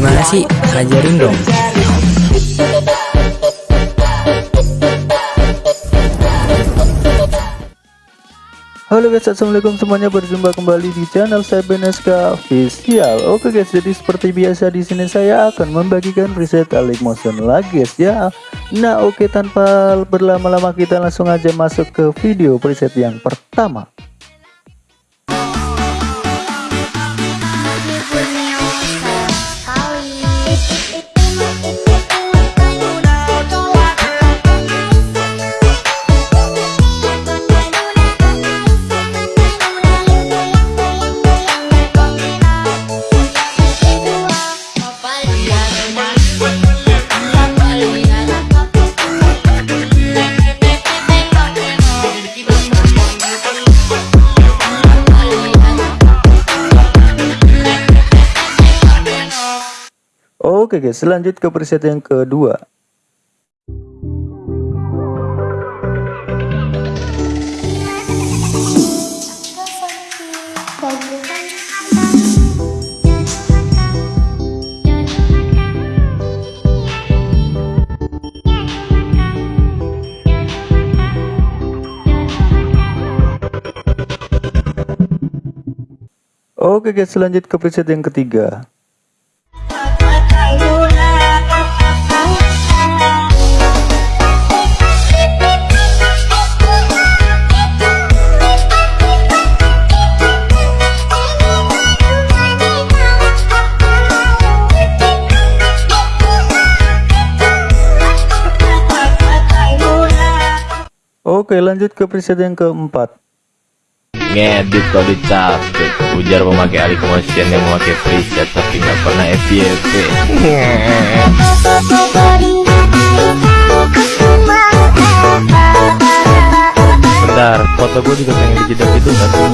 Gimana sih? Ajarin dong. Halo guys, assalamualaikum semuanya. Berjumpa kembali di channel saya Beneska Official. Oke guys, jadi seperti biasa di sini saya akan membagikan preset Alik Motion lagi guys ya. Nah oke, tanpa berlama-lama kita langsung aja masuk ke video preset yang pertama. Oke guys, lanjut ke preset yang kedua. Oke guys, lanjut ke preset yang ketiga. Oke lanjut ke preset yang keempat Ngedit kalau dicapek Ujar memakai alik motion yang memakai preset Tapi nggak pernah FYP Bentar, foto gue juga pengen dijedak itu nggak sih?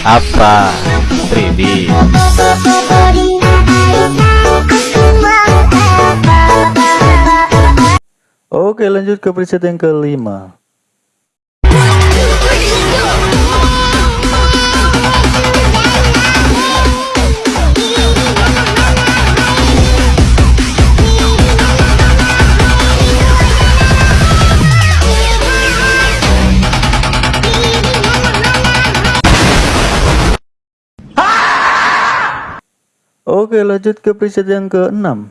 Apa? 3D Oke lanjut ke preset yang kelima. Oke lanjut ke preset yang keenam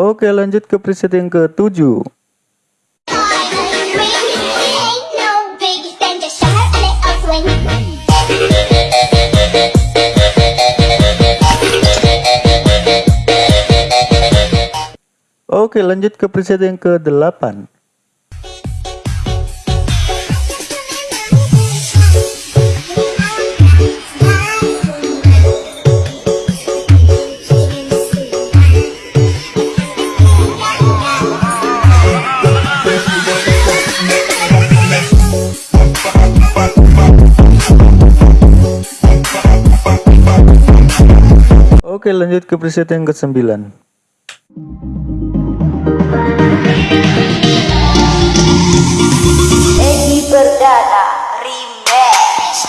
Oke lanjut ke preset yang ke-7 Oke lanjut ke preset yang ke-8 Oke lanjut ke preset yang ke-9 Edi Perdana Remix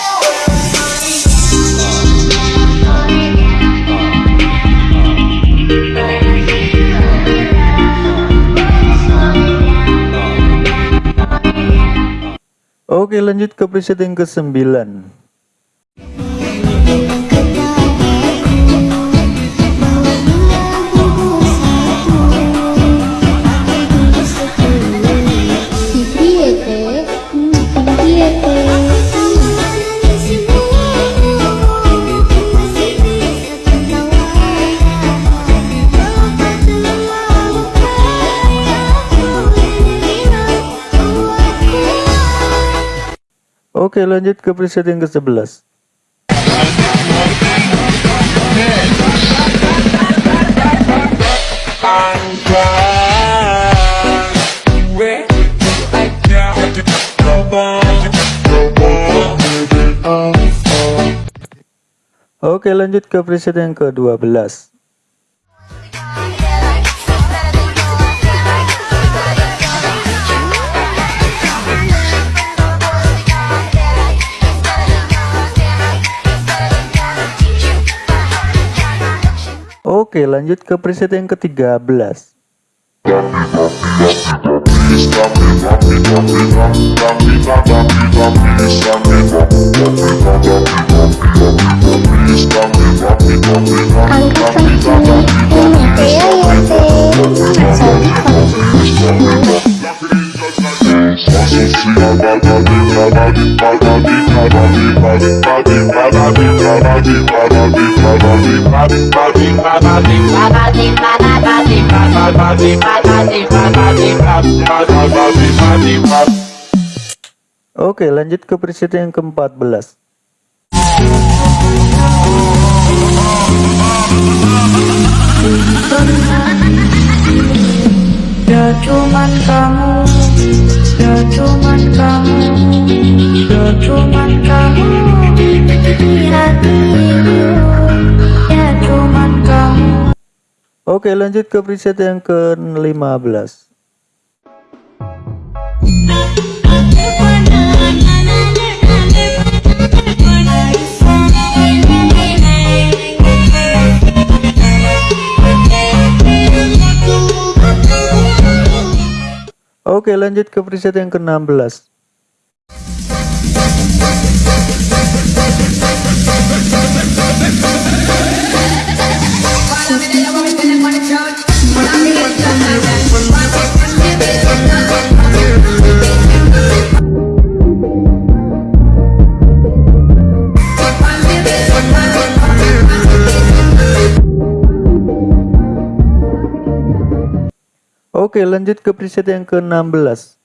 Oke lanjut ke preset yang ke-9 Oke lanjut ke preset yang ke-11 Oke lanjut ke preset yang ke-12 Oke lanjut ke preset yang ke-13 Oke lanjut ke preset yang ke-14 Ya Oke lanjut ke preset yang ke-15 Oke lanjut ke preset yang ke-16 Oke lanjut ke preset yang ke-16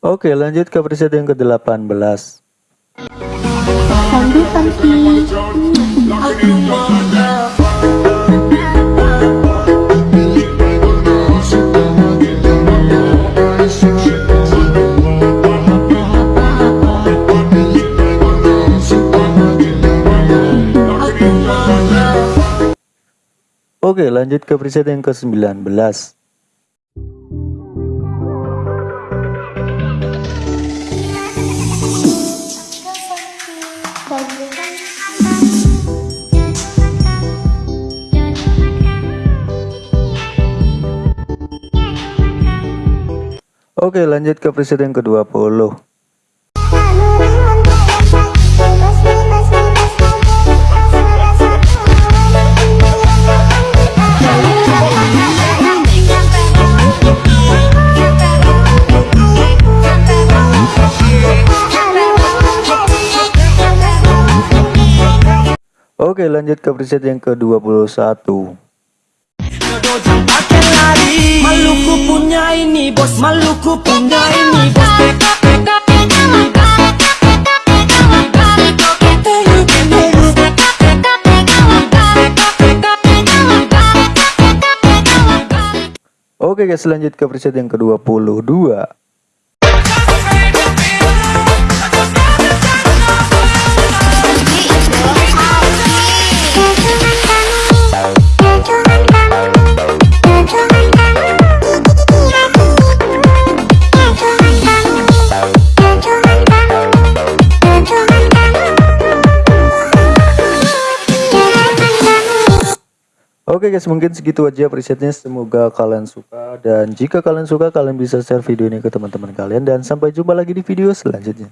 Oke lanjut ke preset yang ke-18 Oke lanjut ke preset yang ke-19 Oke lanjut ke preset yang ke-20 Oke lanjut ke preset yang ke-21 Maluku punya ini bos. Maluku punya ini bos. Oke guys lanjut ke preset yang ke-22 Oke guys mungkin segitu aja presetnya. Semoga kalian suka dan jika kalian suka kalian bisa share video ini ke teman-teman kalian dan sampai jumpa lagi di video selanjutnya